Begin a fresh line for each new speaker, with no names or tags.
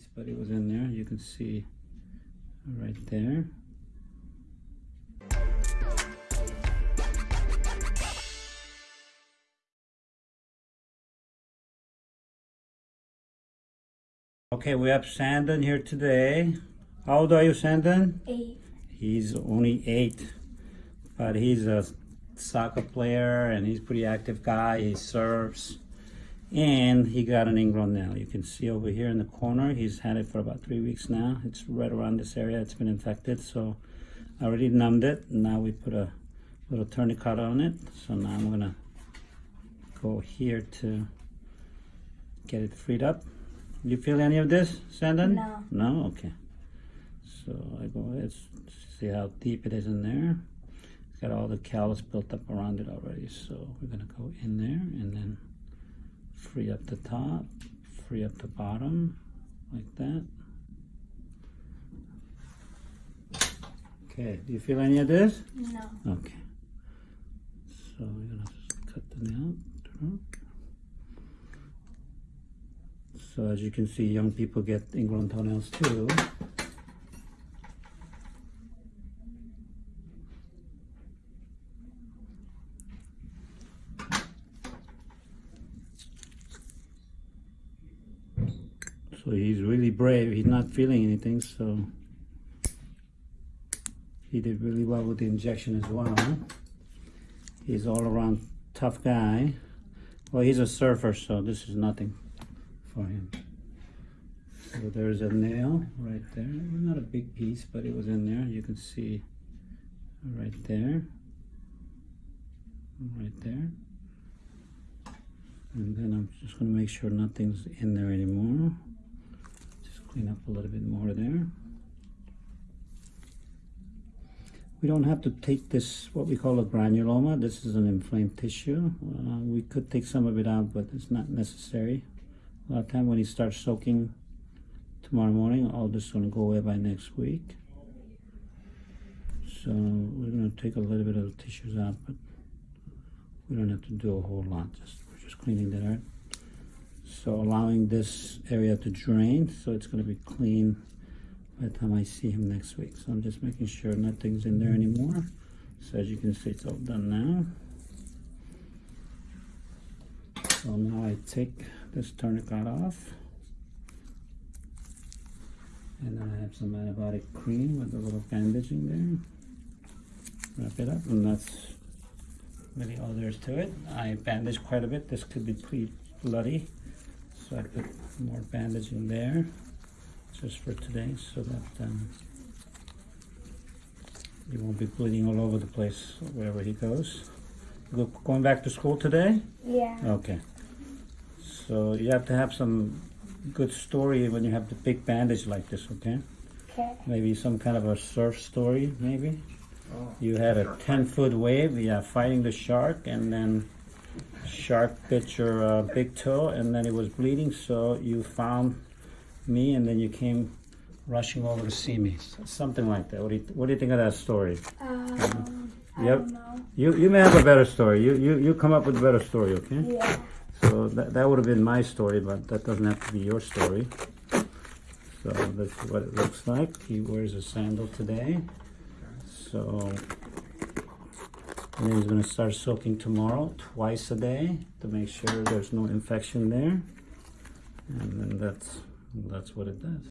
piece, but it was in there. You can see right there. Okay, we have Sandon here today. How old are you, Sandon?
Eight.
He's only eight, but he's a soccer player and he's a pretty active guy. He serves, and he got an ingrown nail. You can see over here in the corner. He's had it for about three weeks now. It's right around this area. It's been infected, so I already numbed it. Now we put a little tourniquet on it. So now I'm gonna go here to get it freed up. You feel any of this, Sandon?
No.
No? Okay. So I go ahead, see how deep it is in there. It's got all the callus built up around it already. So we're gonna go in there and then free up the top, free up the bottom, like that. Okay, do you feel any of this?
No.
Okay. So we're gonna cut the nail through. So as you can see, young people get ingrown toenails too. So he's really brave. He's not feeling anything, so he did really well with the injection as well. He's all around tough guy. Well, he's a surfer, so this is nothing for him. So there's a nail right there. Not a big piece, but it was in there. You can see right there. Right there. And then I'm just going to make sure nothing's in there anymore. Clean up a little bit more there. We don't have to take this, what we call a granuloma. This is an inflamed tissue. Uh, we could take some of it out, but it's not necessary. A lot of time when you start soaking tomorrow morning, all this is going to go away by next week. So we're going to take a little bit of the tissues out, but we don't have to do a whole lot. Just We're just cleaning that out. So allowing this area to drain, so it's going to be clean by the time I see him next week. So I'm just making sure nothing's in there anymore. So as you can see, it's all done now. So now I take this tourniquet off. And then I have some antibiotic cream with a little bandaging there. Wrap it up, and that's really all there is to it. I bandaged quite a bit. This could be pretty bloody. So I put more bandaging there just for today so that um, he won't be bleeding all over the place wherever he goes. You go, going back to school today?
Yeah.
Okay. So you have to have some good story when you have the big bandage like this, okay?
Okay.
Maybe some kind of a surf story, maybe? Oh, You had a 10 foot wave, yeah, fighting the shark, and then shark bit your uh, big toe, and then it was bleeding, so you found me, and then you came rushing over to see me something like that. What do you, what do you think of that story?
Um, I
Yep.
don't know.
You, you may have a better story. You, you, you come up with a better story, okay?
Yeah.
So that, that would have been my story, but that doesn't have to be your story. So that's what it looks like. He wears a sandal today. So and then he's gonna start soaking tomorrow, twice a day, to make sure there's no infection there. And then that's that's what it does.